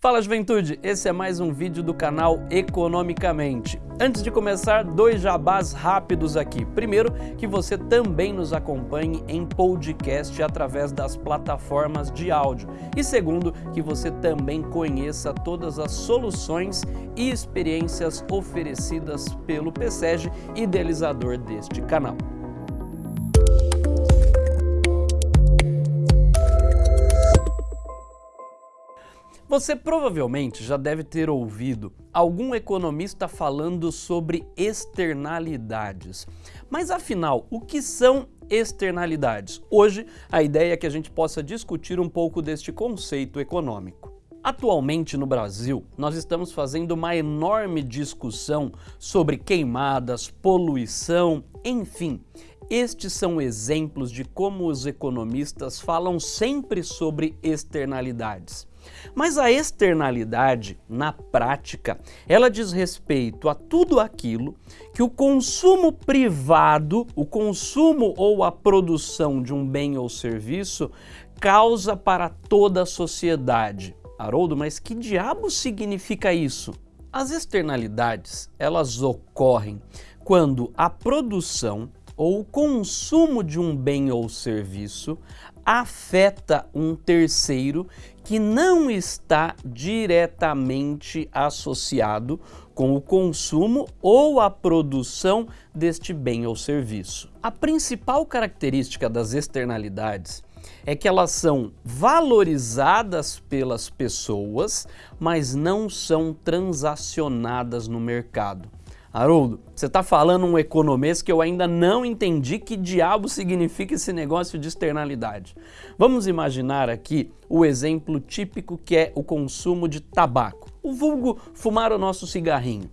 Fala juventude, esse é mais um vídeo do canal Economicamente. Antes de começar, dois jabás rápidos aqui. Primeiro, que você também nos acompanhe em podcast através das plataformas de áudio. E segundo, que você também conheça todas as soluções e experiências oferecidas pelo PSEG, idealizador deste canal. Você provavelmente já deve ter ouvido algum economista falando sobre externalidades. Mas afinal, o que são externalidades? Hoje, a ideia é que a gente possa discutir um pouco deste conceito econômico. Atualmente no Brasil, nós estamos fazendo uma enorme discussão sobre queimadas, poluição, enfim. Estes são exemplos de como os economistas falam sempre sobre externalidades. Mas a externalidade, na prática, ela diz respeito a tudo aquilo que o consumo privado, o consumo ou a produção de um bem ou serviço causa para toda a sociedade. Haroldo, mas que diabo significa isso? As externalidades, elas ocorrem quando a produção ou o consumo de um bem ou serviço afeta um terceiro que não está diretamente associado com o consumo ou a produção deste bem ou serviço. A principal característica das externalidades é que elas são valorizadas pelas pessoas, mas não são transacionadas no mercado. Haroldo, você está falando um economês que eu ainda não entendi que diabo significa esse negócio de externalidade. Vamos imaginar aqui o exemplo típico que é o consumo de tabaco, o vulgo fumar o nosso cigarrinho.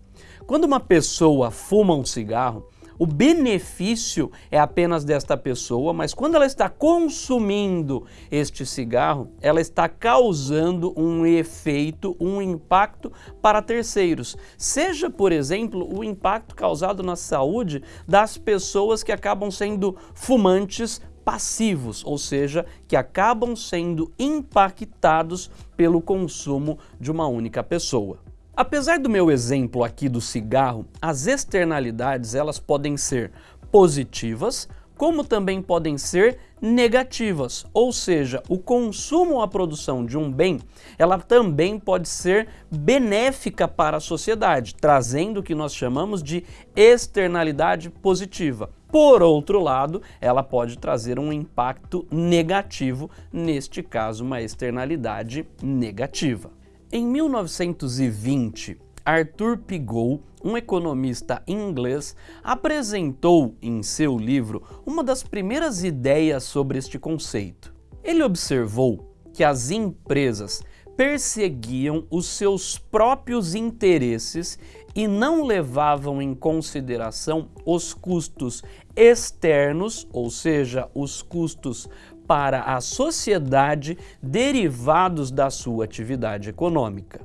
Quando uma pessoa fuma um cigarro, o benefício é apenas desta pessoa, mas quando ela está consumindo este cigarro, ela está causando um efeito, um impacto para terceiros. Seja, por exemplo, o impacto causado na saúde das pessoas que acabam sendo fumantes passivos, ou seja, que acabam sendo impactados pelo consumo de uma única pessoa. Apesar do meu exemplo aqui do cigarro, as externalidades elas podem ser positivas, como também podem ser negativas, ou seja, o consumo ou a produção de um bem, ela também pode ser benéfica para a sociedade, trazendo o que nós chamamos de externalidade positiva. Por outro lado, ela pode trazer um impacto negativo, neste caso uma externalidade negativa. Em 1920, Arthur Pigou, um economista inglês, apresentou em seu livro uma das primeiras ideias sobre este conceito. Ele observou que as empresas perseguiam os seus próprios interesses e não levavam em consideração os custos externos, ou seja, os custos para a sociedade derivados da sua atividade econômica.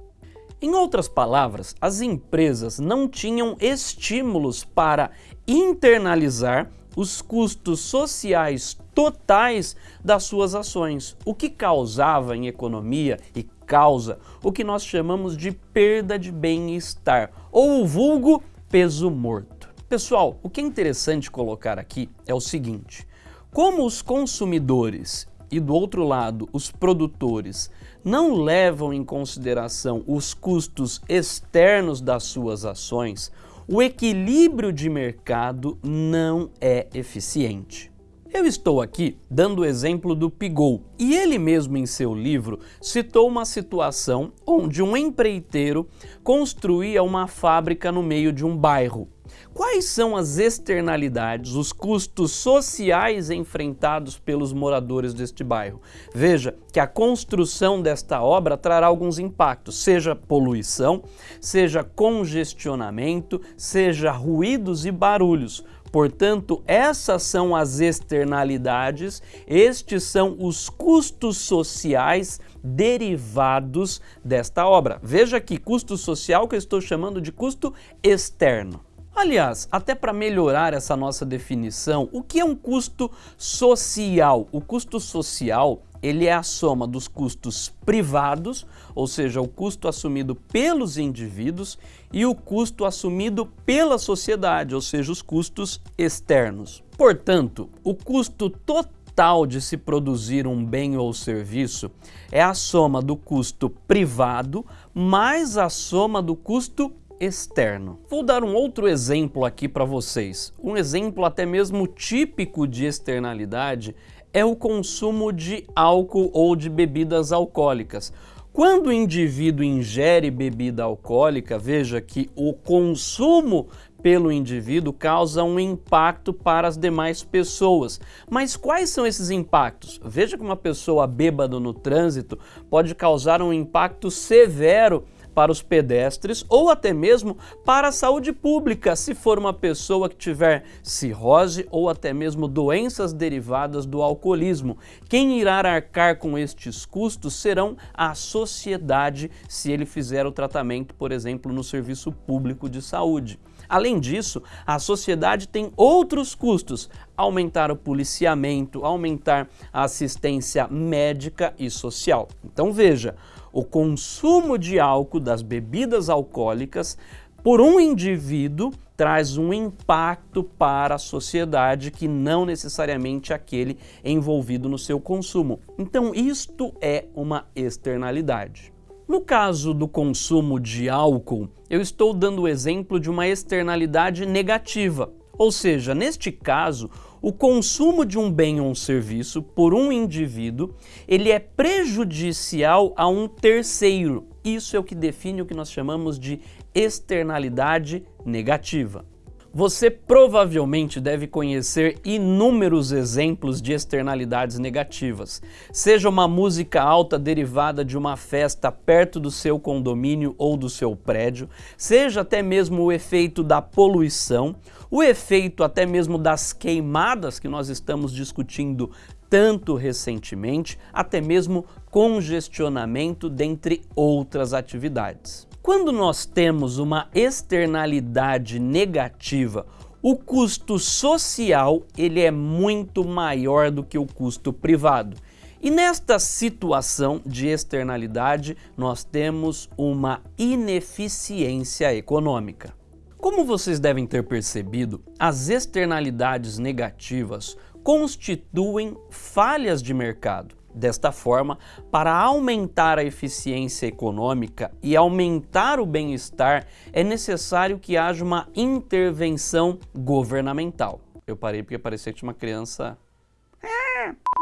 Em outras palavras, as empresas não tinham estímulos para internalizar os custos sociais totais das suas ações, o que causava em economia e causa o que nós chamamos de perda de bem-estar, ou o vulgo peso morto. Pessoal, o que é interessante colocar aqui é o seguinte, como os consumidores e do outro lado os produtores não levam em consideração os custos externos das suas ações, o equilíbrio de mercado não é eficiente. Eu estou aqui dando o exemplo do Pigou e ele mesmo em seu livro citou uma situação onde um empreiteiro construía uma fábrica no meio de um bairro Quais são as externalidades, os custos sociais enfrentados pelos moradores deste bairro? Veja que a construção desta obra trará alguns impactos, seja poluição, seja congestionamento, seja ruídos e barulhos. Portanto, essas são as externalidades, estes são os custos sociais derivados desta obra. Veja aqui, custo social que eu estou chamando de custo externo. Aliás, até para melhorar essa nossa definição, o que é um custo social? O custo social ele é a soma dos custos privados, ou seja, o custo assumido pelos indivíduos, e o custo assumido pela sociedade, ou seja, os custos externos. Portanto, o custo total de se produzir um bem ou serviço é a soma do custo privado mais a soma do custo externo. Vou dar um outro exemplo aqui para vocês. Um exemplo até mesmo típico de externalidade é o consumo de álcool ou de bebidas alcoólicas. Quando o indivíduo ingere bebida alcoólica, veja que o consumo pelo indivíduo causa um impacto para as demais pessoas. Mas quais são esses impactos? Veja que uma pessoa bêbada no trânsito pode causar um impacto severo para os pedestres ou até mesmo para a saúde pública, se for uma pessoa que tiver cirrose ou até mesmo doenças derivadas do alcoolismo. Quem irá arcar com estes custos serão a sociedade se ele fizer o tratamento, por exemplo, no serviço público de saúde. Além disso, a sociedade tem outros custos, aumentar o policiamento, aumentar a assistência médica e social. Então veja, o consumo de álcool das bebidas alcoólicas por um indivíduo traz um impacto para a sociedade que não necessariamente aquele envolvido no seu consumo. Então isto é uma externalidade. No caso do consumo de álcool, eu estou dando o exemplo de uma externalidade negativa, ou seja, neste caso, o consumo de um bem ou um serviço por um indivíduo, ele é prejudicial a um terceiro. Isso é o que define o que nós chamamos de externalidade negativa. Você provavelmente deve conhecer inúmeros exemplos de externalidades negativas, seja uma música alta derivada de uma festa perto do seu condomínio ou do seu prédio, seja até mesmo o efeito da poluição, o efeito até mesmo das queimadas que nós estamos discutindo tanto recentemente, até mesmo congestionamento, dentre outras atividades. Quando nós temos uma externalidade negativa, o custo social ele é muito maior do que o custo privado. E nesta situação de externalidade, nós temos uma ineficiência econômica. Como vocês devem ter percebido, as externalidades negativas constituem falhas de mercado. Desta forma, para aumentar a eficiência econômica e aumentar o bem-estar, é necessário que haja uma intervenção governamental. Eu parei porque parecia que tinha uma criança...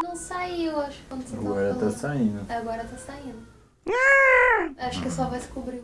Não saiu, acho, quando você Agora tá saindo. Agora tá saindo. Acho que só vai descobrir.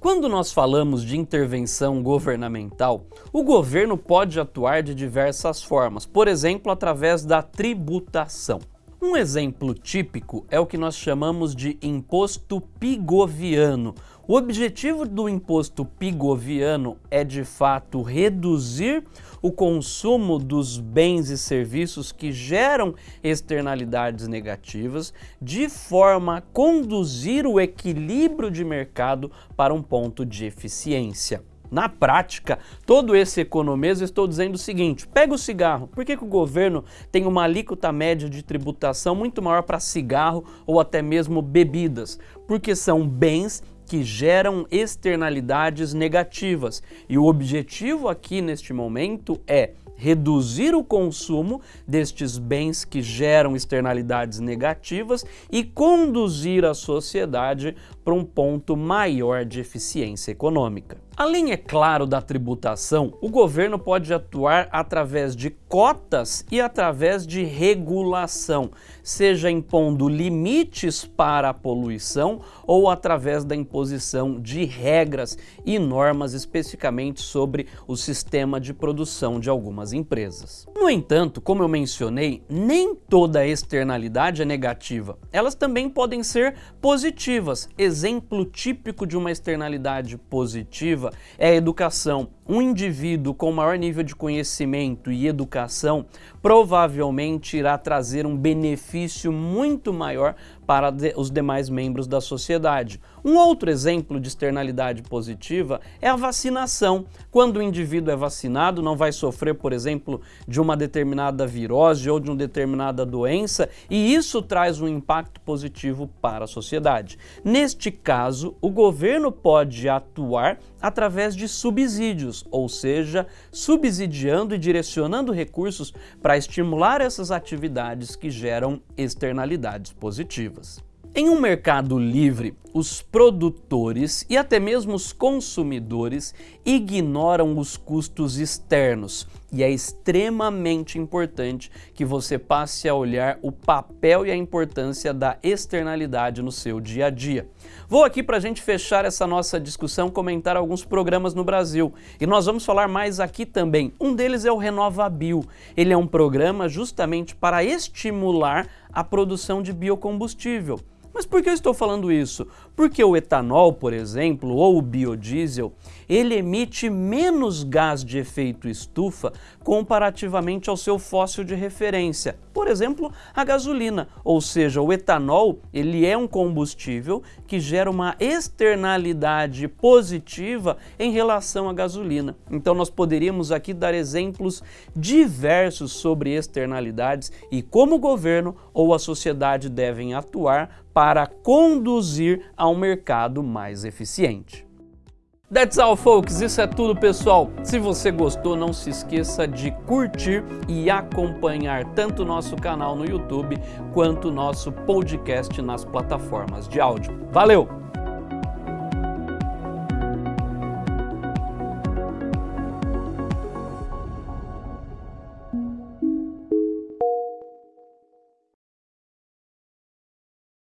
Quando nós falamos de intervenção governamental, o governo pode atuar de diversas formas, por exemplo, através da tributação. Um exemplo típico é o que nós chamamos de imposto pigoviano. O objetivo do imposto pigoviano é, de fato, reduzir o consumo dos bens e serviços que geram externalidades negativas, de forma a conduzir o equilíbrio de mercado para um ponto de eficiência. Na prática, todo esse economês estou dizendo o seguinte, pega o cigarro, por que, que o governo tem uma alíquota média de tributação muito maior para cigarro ou até mesmo bebidas? Porque são bens que geram externalidades negativas. E o objetivo aqui neste momento é reduzir o consumo destes bens que geram externalidades negativas e conduzir a sociedade para um ponto maior de eficiência econômica. Além, é claro, da tributação, o governo pode atuar através de cotas e através de regulação, seja impondo limites para a poluição ou através da imposição de regras e normas especificamente sobre o sistema de produção de algumas empresas. No entanto, como eu mencionei, nem toda externalidade é negativa. Elas também podem ser positivas. Exemplo típico de uma externalidade positiva é a educação. Um indivíduo com maior nível de conhecimento e educação provavelmente irá trazer um benefício muito maior para os demais membros da sociedade. Um outro exemplo de externalidade positiva é a vacinação. Quando o indivíduo é vacinado, não vai sofrer, por exemplo, de uma determinada virose ou de uma determinada doença, e isso traz um impacto positivo para a sociedade. Neste caso, o governo pode atuar através de subsídios, ou seja, subsidiando e direcionando recursos para estimular essas atividades que geram externalidades positivas. Em um mercado livre, os produtores e até mesmo os consumidores ignoram os custos externos e é extremamente importante que você passe a olhar o papel e a importância da externalidade no seu dia a dia. Vou aqui para a gente fechar essa nossa discussão comentar alguns programas no Brasil e nós vamos falar mais aqui também. Um deles é o RenovaBio. Ele é um programa justamente para estimular a produção de biocombustível. Mas por que eu estou falando isso? Porque o etanol, por exemplo, ou o biodiesel, ele emite menos gás de efeito estufa comparativamente ao seu fóssil de referência, por exemplo, a gasolina, ou seja, o etanol, ele é um combustível que gera uma externalidade positiva em relação à gasolina. Então nós poderíamos aqui dar exemplos diversos sobre externalidades e como o governo ou a sociedade devem atuar para conduzir a um mercado mais eficiente. That's all, folks. Isso é tudo, pessoal. Se você gostou, não se esqueça de curtir e acompanhar tanto o nosso canal no YouTube quanto o nosso podcast nas plataformas de áudio. Valeu!